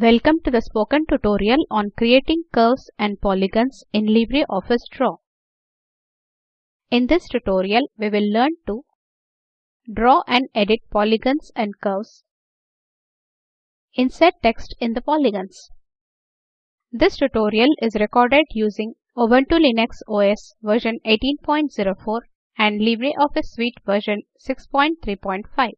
Welcome to the spoken tutorial on creating curves and polygons in LibreOffice Draw. In this tutorial, we will learn to draw and edit polygons and curves, insert text in the polygons. This tutorial is recorded using Ubuntu Linux OS version 18.04 and LibreOffice Suite version 6.3.5.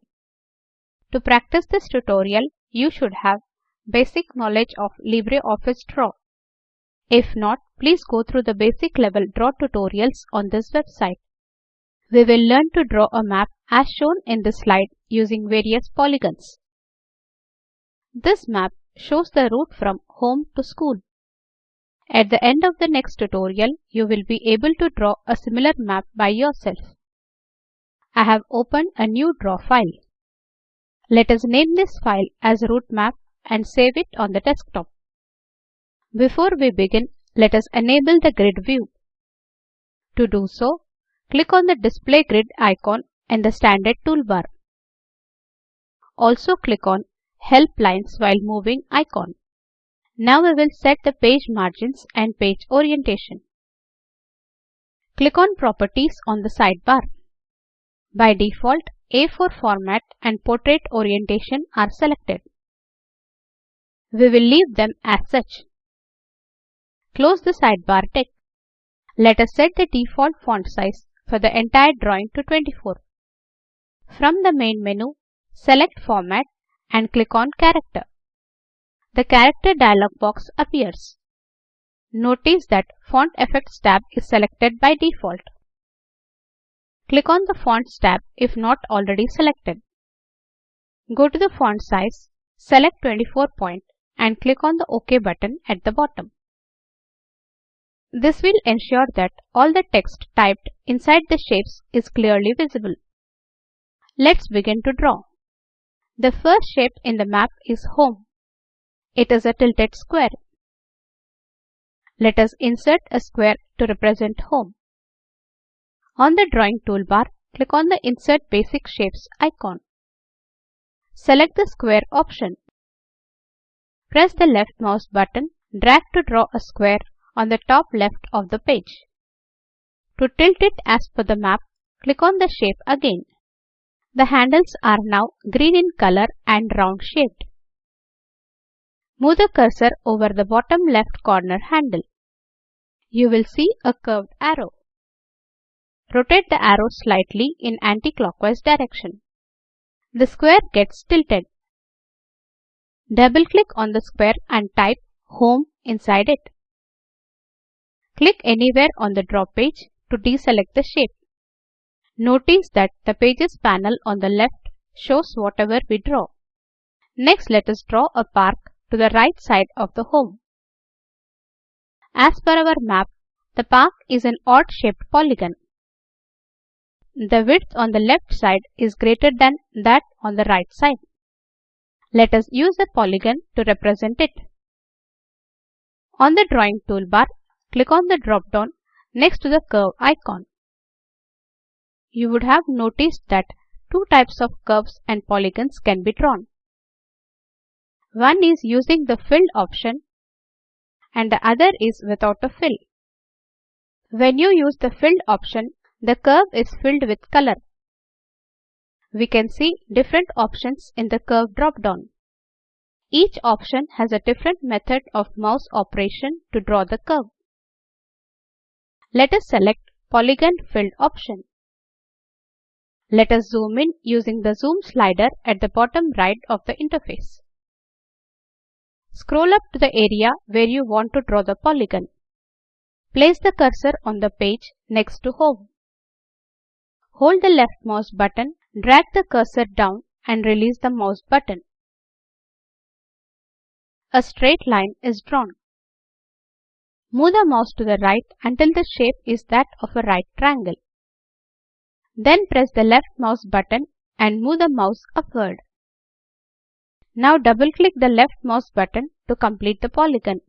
To practice this tutorial, you should have basic knowledge of LibreOffice Draw. If not, please go through the basic level draw tutorials on this website. We will learn to draw a map as shown in this slide using various polygons. This map shows the route from home to school. At the end of the next tutorial, you will be able to draw a similar map by yourself. I have opened a new draw file. Let us name this file as route map and save it on the desktop. Before we begin, let us enable the grid view. To do so, click on the display grid icon in the standard toolbar. Also click on help lines while moving icon. Now we will set the page margins and page orientation. Click on properties on the sidebar. By default, A4 format and portrait orientation are selected. We will leave them as such. Close the sidebar tick. Let us set the default font size for the entire drawing to 24. From the main menu, select Format and click on Character. The Character dialog box appears. Notice that Font Effects tab is selected by default. Click on the Fonts tab if not already selected. Go to the font size, select 24 point and click on the OK button at the bottom. This will ensure that all the text typed inside the shapes is clearly visible. Let's begin to draw. The first shape in the map is home. It is a tilted square. Let us insert a square to represent home. On the drawing toolbar, click on the Insert Basic Shapes icon. Select the square option. Press the left mouse button, drag to draw a square on the top left of the page. To tilt it as per the map, click on the shape again. The handles are now green in color and round shaped. Move the cursor over the bottom left corner handle. You will see a curved arrow. Rotate the arrow slightly in anti-clockwise direction. The square gets tilted. Double-click on the square and type Home inside it. Click anywhere on the draw page to deselect the shape. Notice that the Pages panel on the left shows whatever we draw. Next, let us draw a park to the right side of the home. As per our map, the park is an odd-shaped polygon. The width on the left side is greater than that on the right side. Let us use a polygon to represent it. On the drawing toolbar, click on the drop-down next to the curve icon. You would have noticed that two types of curves and polygons can be drawn. One is using the filled option and the other is without a fill. When you use the filled option, the curve is filled with color. We can see different options in the curve drop-down. Each option has a different method of mouse operation to draw the curve. Let us select Polygon Filled option. Let us zoom in using the zoom slider at the bottom right of the interface. Scroll up to the area where you want to draw the polygon. Place the cursor on the page next to Home. Hold the left mouse button, drag the cursor down and release the mouse button. A straight line is drawn. Move the mouse to the right until the shape is that of a right triangle. Then press the left mouse button and move the mouse upward. Now double-click the left mouse button to complete the polygon.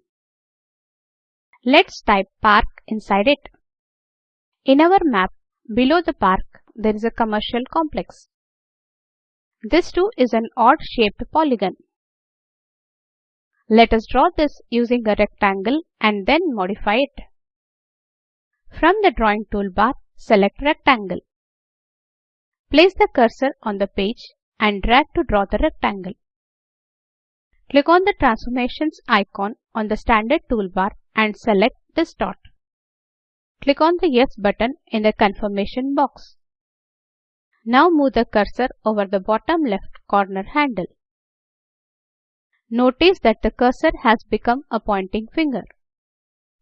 Let's type park inside it. In our map, below the park, there is a commercial complex. This too is an odd-shaped polygon. Let us draw this using a rectangle and then modify it. From the drawing toolbar, select rectangle. Place the cursor on the page and drag to draw the rectangle. Click on the transformations icon on the standard toolbar and select distort. Click on the Yes button in the confirmation box. Now move the cursor over the bottom left corner handle. Notice that the cursor has become a pointing finger.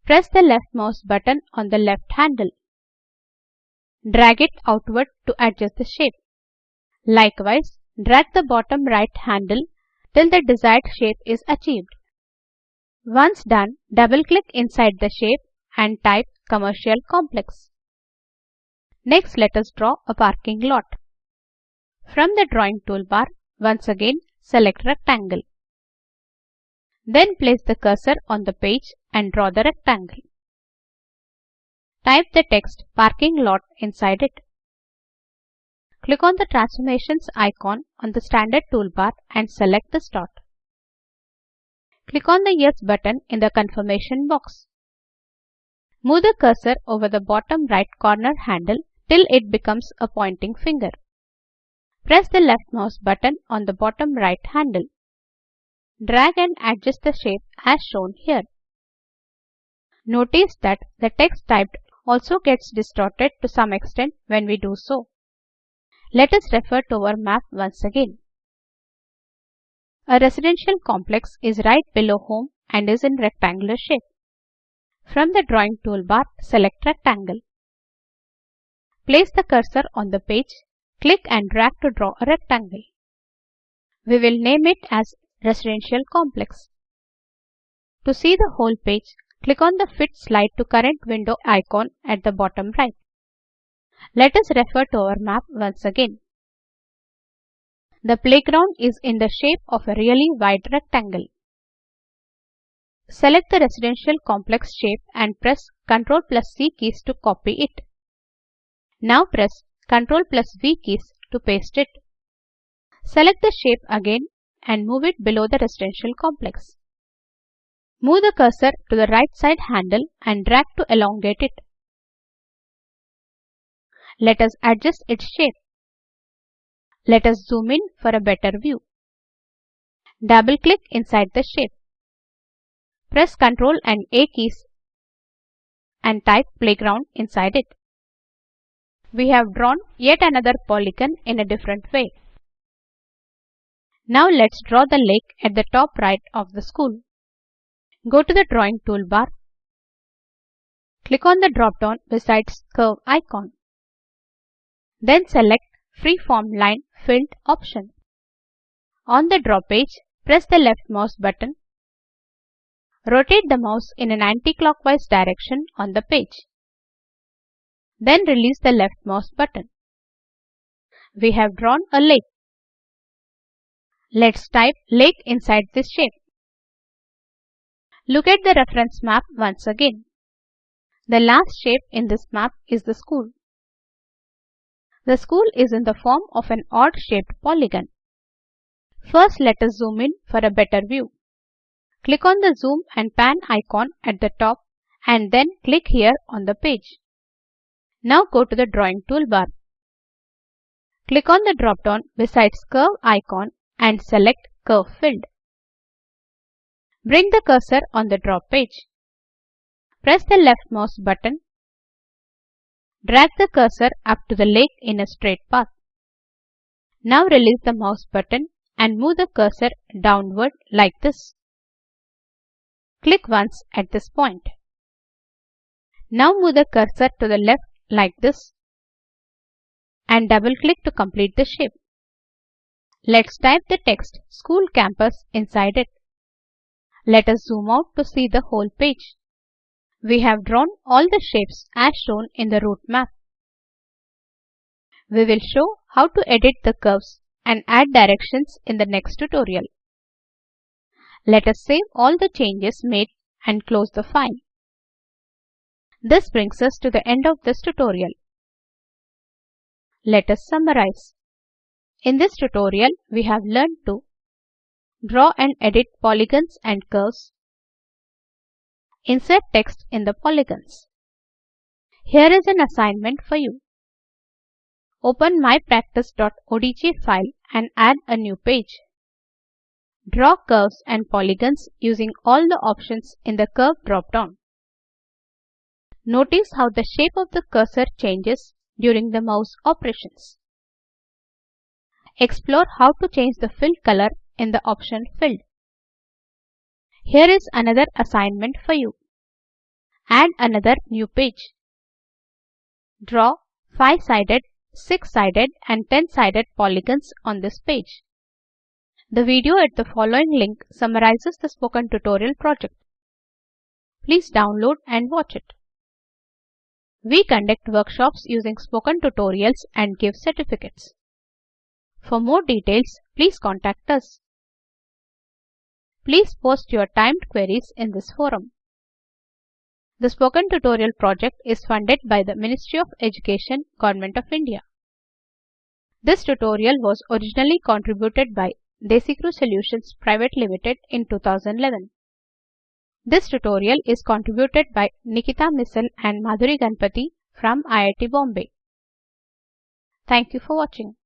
Press the left mouse button on the left handle. Drag it outward to adjust the shape. Likewise, drag the bottom right handle till the desired shape is achieved. Once done, double-click inside the shape and type commercial complex. Next, let us draw a parking lot. From the drawing toolbar, once again select rectangle. Then place the cursor on the page and draw the rectangle. Type the text parking lot inside it. Click on the transformations icon on the standard toolbar and select the distort. Click on the Yes button in the confirmation box. Move the cursor over the bottom right corner handle till it becomes a pointing finger. Press the left mouse button on the bottom right handle. Drag and adjust the shape as shown here. Notice that the text typed also gets distorted to some extent when we do so. Let us refer to our map once again. A residential complex is right below home and is in rectangular shape. From the drawing toolbar, select rectangle. Place the cursor on the page, click and drag to draw a rectangle. We will name it as residential complex. To see the whole page, click on the Fit Slide to Current Window icon at the bottom right. Let us refer to our map once again. The playground is in the shape of a really wide rectangle. Select the residential complex shape and press Ctrl plus C keys to copy it. Now press Ctrl plus V keys to paste it. Select the shape again and move it below the residential complex. Move the cursor to the right side handle and drag to elongate it. Let us adjust its shape. Let us zoom in for a better view. Double click inside the shape. Press Ctrl and A keys and type playground inside it. We have drawn yet another polygon in a different way. Now let's draw the lake at the top right of the school. Go to the drawing toolbar. Click on the drop-down besides curve icon. Then select Freeform Line Filled option. On the draw page, press the left mouse button Rotate the mouse in an anti-clockwise direction on the page. Then release the left mouse button. We have drawn a lake. Let's type lake inside this shape. Look at the reference map once again. The last shape in this map is the school. The school is in the form of an odd-shaped polygon. First let us zoom in for a better view. Click on the zoom and pan icon at the top and then click here on the page. Now go to the drawing toolbar. Click on the drop-down besides curve icon and select curve filled. Bring the cursor on the draw page. Press the left mouse button. Drag the cursor up to the lake in a straight path. Now release the mouse button and move the cursor downward like this. Click once at this point. Now move the cursor to the left like this and double click to complete the shape. Let's type the text school campus inside it. Let us zoom out to see the whole page. We have drawn all the shapes as shown in the route map. We will show how to edit the curves and add directions in the next tutorial. Let us save all the changes made and close the file. This brings us to the end of this tutorial. Let us summarize. In this tutorial, we have learned to Draw and edit polygons and curves. Insert text in the polygons. Here is an assignment for you. Open mypractice.odg file and add a new page. Draw curves and polygons using all the options in the Curve drop-down. Notice how the shape of the cursor changes during the mouse operations. Explore how to change the fill color in the option Filled. Here is another assignment for you. Add another new page. Draw 5-sided, 6-sided and 10-sided polygons on this page. The video at the following link summarizes the spoken tutorial project. Please download and watch it. We conduct workshops using spoken tutorials and give certificates. For more details, please contact us. Please post your timed queries in this forum. The Spoken Tutorial project is funded by the Ministry of Education, Government of India. This tutorial was originally contributed by DesiCrew Solutions Private Limited in 2011. This tutorial is contributed by Nikita Misal and Madhuri Ganpati from IIT Bombay. Thank you for watching.